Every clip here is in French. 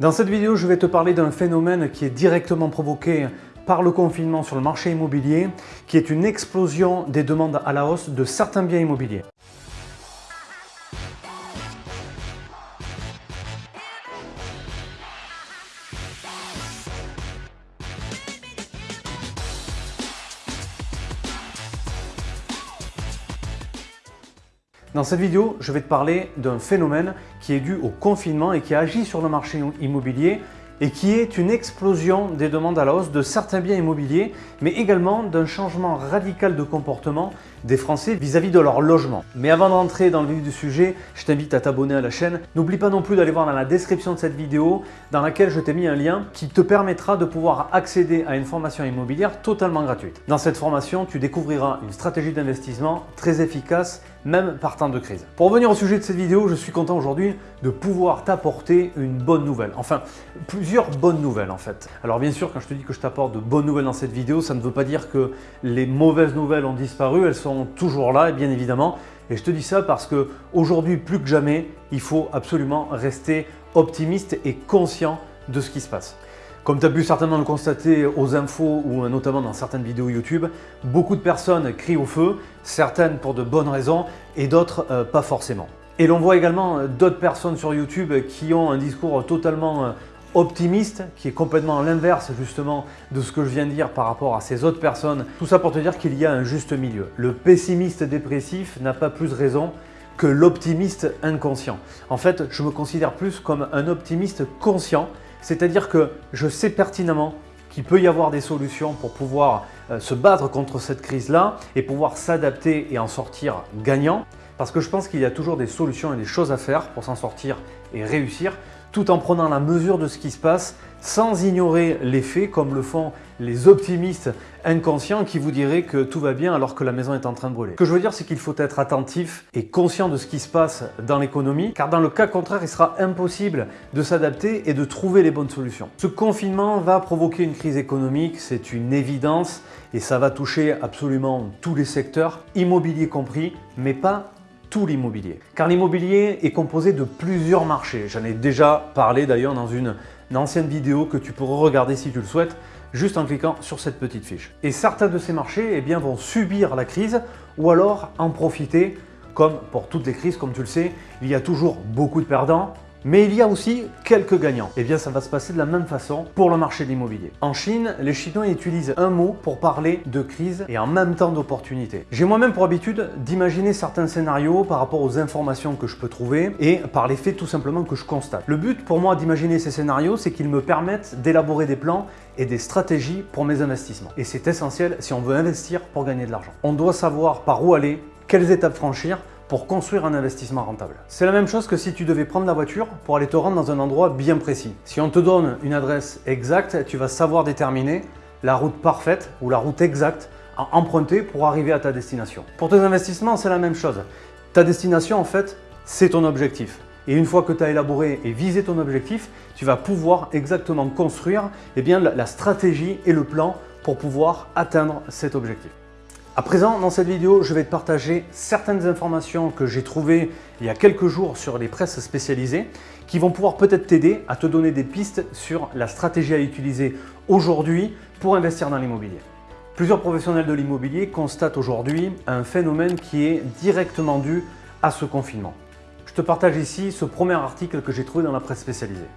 Dans cette vidéo, je vais te parler d'un phénomène qui est directement provoqué par le confinement sur le marché immobilier, qui est une explosion des demandes à la hausse de certains biens immobiliers. Dans cette vidéo, je vais te parler d'un phénomène qui est dû au confinement et qui agit sur le marché immobilier et qui est une explosion des demandes à la hausse de certains biens immobiliers, mais également d'un changement radical de comportement des Français vis-à-vis de leur logement. Mais avant d'entrer dans le vif du sujet, je t'invite à t'abonner à la chaîne. N'oublie pas non plus d'aller voir dans la description de cette vidéo dans laquelle je t'ai mis un lien qui te permettra de pouvoir accéder à une formation immobilière totalement gratuite. Dans cette formation, tu découvriras une stratégie d'investissement très efficace même par temps de crise. Pour revenir au sujet de cette vidéo, je suis content aujourd'hui de pouvoir t'apporter une bonne nouvelle. Enfin, plusieurs bonnes nouvelles en fait. Alors bien sûr, quand je te dis que je t'apporte de bonnes nouvelles dans cette vidéo, ça ne veut pas dire que les mauvaises nouvelles ont disparu, elles sont toujours là, bien évidemment. Et je te dis ça parce que aujourd'hui, plus que jamais, il faut absolument rester optimiste et conscient de ce qui se passe. Comme tu as pu certainement le constater aux infos ou notamment dans certaines vidéos YouTube, beaucoup de personnes crient au feu, certaines pour de bonnes raisons et d'autres euh, pas forcément. Et l'on voit également euh, d'autres personnes sur YouTube qui ont un discours totalement euh, optimiste, qui est complètement l'inverse justement de ce que je viens de dire par rapport à ces autres personnes. Tout ça pour te dire qu'il y a un juste milieu. Le pessimiste dépressif n'a pas plus raison que l'optimiste inconscient. En fait, je me considère plus comme un optimiste conscient c'est-à-dire que je sais pertinemment qu'il peut y avoir des solutions pour pouvoir euh, se battre contre cette crise-là et pouvoir s'adapter et en sortir gagnant. Parce que je pense qu'il y a toujours des solutions et des choses à faire pour s'en sortir et réussir tout en prenant la mesure de ce qui se passe sans ignorer les faits comme le font les optimistes inconscients qui vous diraient que tout va bien alors que la maison est en train de brûler. Ce que je veux dire, c'est qu'il faut être attentif et conscient de ce qui se passe dans l'économie, car dans le cas contraire, il sera impossible de s'adapter et de trouver les bonnes solutions. Ce confinement va provoquer une crise économique, c'est une évidence, et ça va toucher absolument tous les secteurs, immobilier compris, mais pas l'immobilier. Car l'immobilier est composé de plusieurs marchés. J'en ai déjà parlé d'ailleurs dans une, ancienne vidéo que tu pourras regarder si tu le souhaites, juste en cliquant sur cette petite fiche. Et certains de ces marchés eh bien, vont subir la crise ou alors en profiter comme pour toutes les crises, comme tu le sais, il y a toujours beaucoup de perdants, mais il y a aussi quelques gagnants. Et eh bien ça va se passer de la même façon pour le marché de l'immobilier. En Chine, les Chinois utilisent un mot pour parler de crise et en même temps d'opportunité. J'ai moi-même pour habitude d'imaginer certains scénarios par rapport aux informations que je peux trouver et par les faits tout simplement que je constate. Le but pour moi d'imaginer ces scénarios, c'est qu'ils me permettent d'élaborer des plans et des stratégies pour mes investissements. Et c'est essentiel si on veut investir pour gagner de l'argent. On doit savoir par où aller, quelles étapes franchir pour construire un investissement rentable. C'est la même chose que si tu devais prendre la voiture pour aller te rendre dans un endroit bien précis. Si on te donne une adresse exacte, tu vas savoir déterminer la route parfaite ou la route exacte à emprunter pour arriver à ta destination. Pour tes investissements, c'est la même chose. Ta destination, en fait, c'est ton objectif. Et une fois que tu as élaboré et visé ton objectif, tu vas pouvoir exactement construire eh bien, la stratégie et le plan pour pouvoir atteindre cet objectif. À présent, dans cette vidéo, je vais te partager certaines informations que j'ai trouvées il y a quelques jours sur les presses spécialisées qui vont pouvoir peut-être t'aider à te donner des pistes sur la stratégie à utiliser aujourd'hui pour investir dans l'immobilier. Plusieurs professionnels de l'immobilier constatent aujourd'hui un phénomène qui est directement dû à ce confinement. Je te partage ici ce premier article que j'ai trouvé dans la presse spécialisée.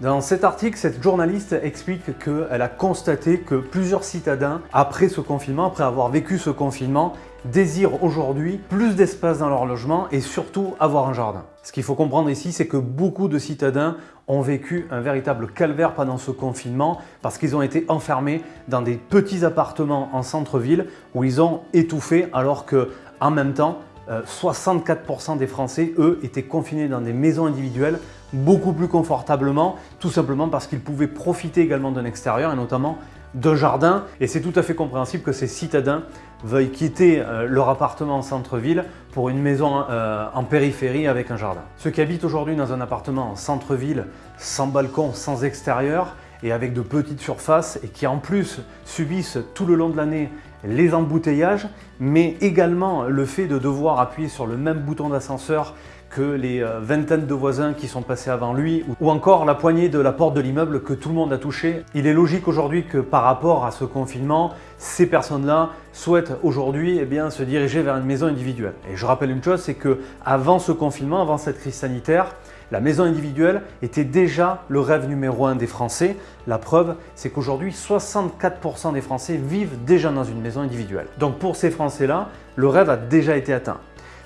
Dans cet article, cette journaliste explique qu'elle a constaté que plusieurs citadins, après ce confinement, après avoir vécu ce confinement, désirent aujourd'hui plus d'espace dans leur logement et surtout avoir un jardin. Ce qu'il faut comprendre ici, c'est que beaucoup de citadins ont vécu un véritable calvaire pendant ce confinement parce qu'ils ont été enfermés dans des petits appartements en centre-ville où ils ont étouffé alors que en même temps, 64% euh, des Français, eux, étaient confinés dans des maisons individuelles beaucoup plus confortablement, tout simplement parce qu'ils pouvaient profiter également d'un extérieur et notamment d'un jardin. Et c'est tout à fait compréhensible que ces citadins veuillent quitter euh, leur appartement en centre-ville pour une maison euh, en périphérie avec un jardin. Ceux qui habitent aujourd'hui dans un appartement en centre-ville, sans balcon, sans extérieur, et avec de petites surfaces et qui en plus subissent tout le long de l'année les embouteillages, mais également le fait de devoir appuyer sur le même bouton d'ascenseur que les euh, vingtaines de voisins qui sont passés avant lui, ou encore la poignée de la porte de l'immeuble que tout le monde a touché. Il est logique aujourd'hui que par rapport à ce confinement, ces personnes-là souhaitent aujourd'hui eh se diriger vers une maison individuelle. Et je rappelle une chose, c'est que avant ce confinement, avant cette crise sanitaire, la maison individuelle était déjà le rêve numéro un des Français. La preuve, c'est qu'aujourd'hui, 64% des Français vivent déjà dans une maison individuelle. Donc pour ces Français-là, le rêve a déjà été atteint.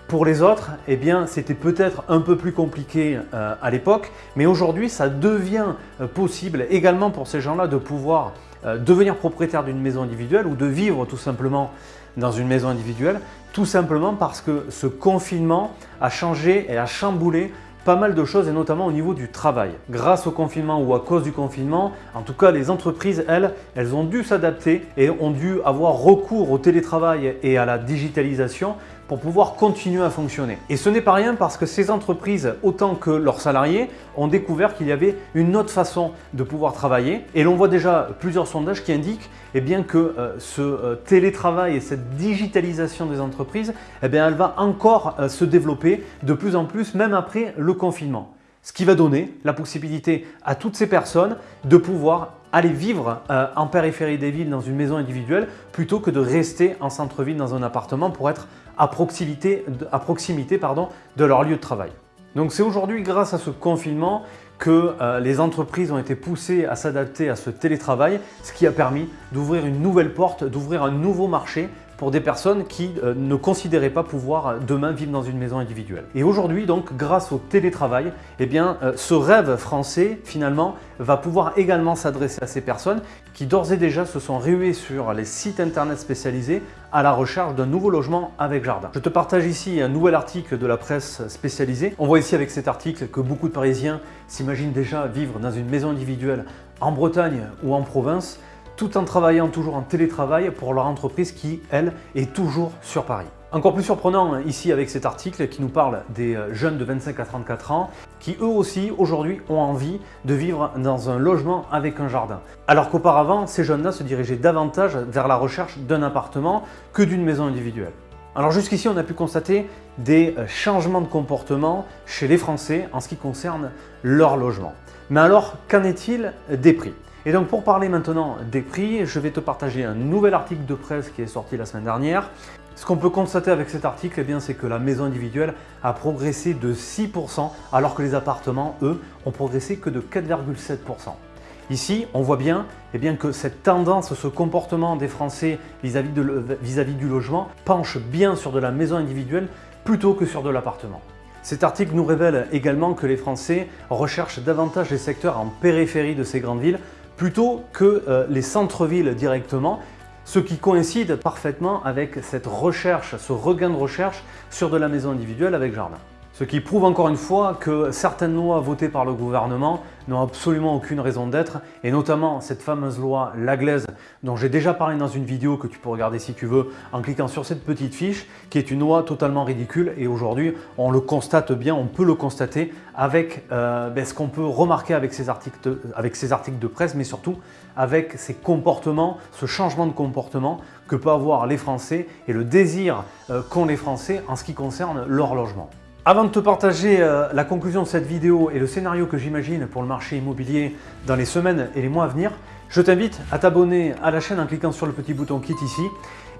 Pour les autres, eh c'était peut-être un peu plus compliqué euh, à l'époque, mais aujourd'hui, ça devient euh, possible également pour ces gens-là de pouvoir euh, devenir propriétaire d'une maison individuelle ou de vivre tout simplement dans une maison individuelle, tout simplement parce que ce confinement a changé et a chamboulé pas mal de choses et notamment au niveau du travail. Grâce au confinement ou à cause du confinement, en tout cas les entreprises, elles, elles ont dû s'adapter et ont dû avoir recours au télétravail et à la digitalisation pour pouvoir continuer à fonctionner. Et ce n'est pas rien parce que ces entreprises, autant que leurs salariés, ont découvert qu'il y avait une autre façon de pouvoir travailler. Et l'on voit déjà plusieurs sondages qui indiquent eh que euh, ce euh, télétravail et cette digitalisation des entreprises, eh bien, elle va encore euh, se développer de plus en plus, même après le confinement. Ce qui va donner la possibilité à toutes ces personnes de pouvoir aller vivre en périphérie des villes dans une maison individuelle plutôt que de rester en centre-ville dans un appartement pour être à proximité, de leur lieu de travail. Donc c'est aujourd'hui grâce à ce confinement que euh, les entreprises ont été poussées à s'adapter à ce télétravail, ce qui a permis d'ouvrir une nouvelle porte, d'ouvrir un nouveau marché pour des personnes qui euh, ne considéraient pas pouvoir euh, demain vivre dans une maison individuelle. Et aujourd'hui, donc, grâce au télétravail, eh euh, ce rêve français, finalement, va pouvoir également s'adresser à ces personnes qui d'ores et déjà se sont ruées sur les sites internet spécialisés à la recherche d'un nouveau logement avec jardin. Je te partage ici un nouvel article de la presse spécialisée. On voit ici avec cet article que beaucoup de Parisiens s'imaginent déjà vivre dans une maison individuelle en Bretagne ou en province tout en travaillant toujours en télétravail pour leur entreprise qui, elle, est toujours sur Paris. Encore plus surprenant ici avec cet article qui nous parle des euh, jeunes de 25 à 34 ans qui eux aussi aujourd'hui ont envie de vivre dans un logement avec un jardin. Alors qu'auparavant, ces jeunes-là se dirigeaient davantage vers la recherche d'un appartement que d'une maison individuelle. Alors jusqu'ici, on a pu constater des euh, changements de comportement chez les Français en ce qui concerne leur logement. Mais alors, qu'en est-il des prix? Et donc pour parler maintenant des prix, je vais te partager un nouvel article de presse qui est sorti la semaine dernière. Ce qu'on peut constater avec cet article, eh c'est que la maison individuelle a progressé de 6% alors que les appartements, eux, ont progressé que de 4,7%. Ici, on voit bien, eh bien, que cette tendance, ce comportement des Français vis-à-vis -vis du logement penche bien sur de la maison individuelle plutôt que sur de l'appartement. Cet article nous révèle également que les Français recherchent davantage les secteurs en périphérie de ces grandes villes plutôt que euh, les centres-villes directement, ce qui coïncide parfaitement avec cette recherche, ce regain de recherche sur de la maison individuelle avec jardin. Ce qui prouve encore une fois que certaines lois votées par le gouvernement n'ont absolument aucune raison d'être et notamment cette fameuse loi Laglaise dont j'ai déjà parlé dans une vidéo que tu peux regarder si tu veux en cliquant sur cette petite fiche qui est une loi totalement ridicule et aujourd'hui on le constate bien, on peut le constater avec euh, ben, ce qu'on peut remarquer avec ces, articles de, presse mais surtout avec ces comportements, ce changement de comportement que peuvent avoir les Français et le désir euh, qu'ont les Français en ce qui concerne leur logement. Avant de te partager euh, la conclusion de cette vidéo et le scénario que j'imagine pour le marché immobilier dans les semaines et les mois à venir, je t'invite à t'abonner à la chaîne en cliquant sur le petit bouton Kit ici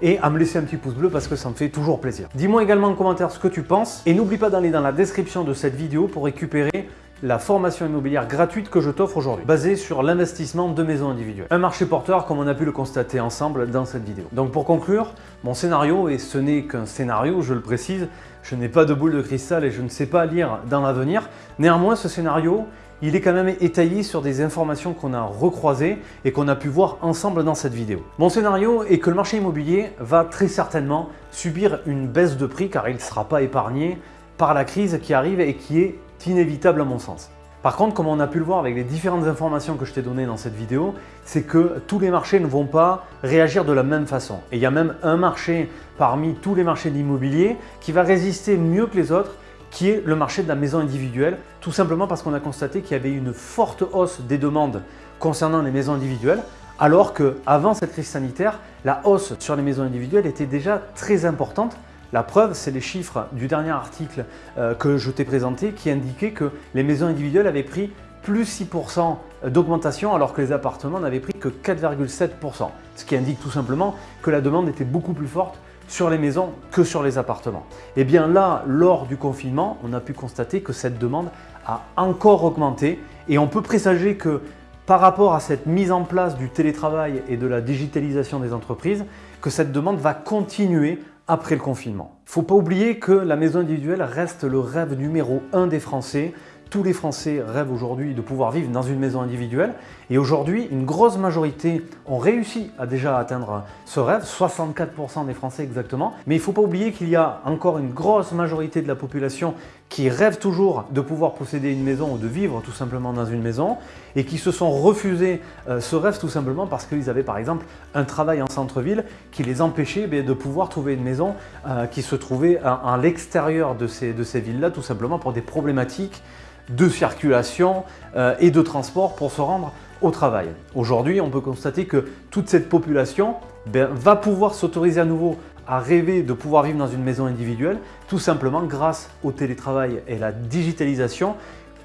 et à me laisser un petit pouce bleu parce que ça me fait toujours plaisir. Dis-moi également en commentaire ce que tu penses et n'oublie pas d'aller dans la description de cette vidéo pour récupérer la formation immobilière gratuite que je t'offre aujourd'hui, basée sur l'investissement de maisons individuelles. Un marché porteur comme on a pu le constater ensemble dans cette vidéo. Donc pour conclure, mon scénario, et ce n'est qu'un scénario, je le précise, je n'ai pas de boule de cristal et je ne sais pas lire dans l'avenir. Néanmoins, ce scénario, il est quand même étayé sur des informations qu'on a recroisées et qu'on a pu voir ensemble dans cette vidéo. Mon scénario est que le marché immobilier va très certainement subir une baisse de prix car il ne sera pas épargné par la crise qui arrive et qui est inévitable à mon sens. Par contre, comme on a pu le voir avec les différentes informations que je t'ai données dans cette vidéo, c'est que tous les marchés ne vont pas réagir de la même façon. Et il y a même un marché parmi tous les marchés d'immobilier qui va résister mieux que les autres, qui est le marché de la maison individuelle, tout simplement parce qu'on a constaté qu'il y avait une forte hausse des demandes concernant les maisons individuelles, alors qu'avant cette crise sanitaire, la hausse sur les maisons individuelles était déjà très importante La preuve, c'est les chiffres du dernier article euh, que je t'ai présenté qui indiquait que les maisons individuelles avaient pris plus 6% d'augmentation alors que les appartements n'avaient pris que 4,7%. Ce qui indique tout simplement que la demande était beaucoup plus forte sur les maisons que sur les appartements. Et eh bien là, lors du confinement, on a pu constater que cette demande a encore augmenté et on peut présager que par rapport à cette mise en place du télétravail et de la digitalisation des entreprises, que cette demande va continuer après le confinement. Il ne faut pas oublier que la maison individuelle reste le rêve numéro un des Français. Tous les Français rêvent aujourd'hui de pouvoir vivre dans une maison individuelle et aujourd'hui, une grosse majorité ont réussi à déjà atteindre ce rêve, 64% des Français exactement. Mais il ne faut pas oublier qu'il y a encore une grosse majorité de la population qui rêve toujours de pouvoir posséder une maison ou de vivre tout simplement dans une maison et qui se sont refusés euh, ce rêve tout simplement parce qu'ils avaient par exemple un travail en centre-ville qui les empêchait eh de pouvoir trouver une maison euh, qui se trouvait à, l'extérieur de ces, de ces villes-là tout simplement pour des problématiques de circulation euh, et de transport pour se rendre au travail. Aujourd'hui, on peut constater que toute cette population ben, va pouvoir s'autoriser à nouveau à rêver de pouvoir vivre dans une maison individuelle, tout simplement grâce au télétravail et la digitalisation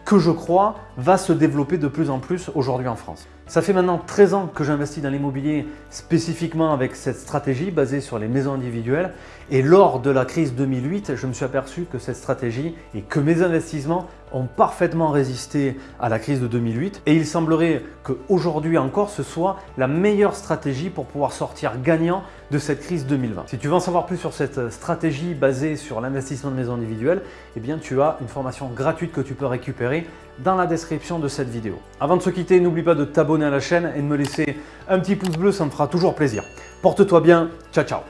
que je crois va se développer de plus en plus aujourd'hui en France. Ça fait maintenant 13 ans que j'investis dans l'immobilier spécifiquement avec cette stratégie basée sur les maisons individuelles et lors de la crise 2008, je me suis aperçu que cette stratégie et que mes investissements ont parfaitement résisté à la crise de 2008 et il semblerait qu'aujourd'hui encore ce soit la meilleure stratégie pour pouvoir sortir gagnant de cette crise 2020. Si tu veux en savoir plus sur cette stratégie basée sur l'investissement de maisons individuelles, eh bien tu as une formation gratuite que tu peux récupérer dans la de cette vidéo. Avant de se quitter, n'oublie pas de t'abonner à la chaîne et de me laisser un petit pouce bleu, ça me fera toujours plaisir. Porte-toi bien, ciao ciao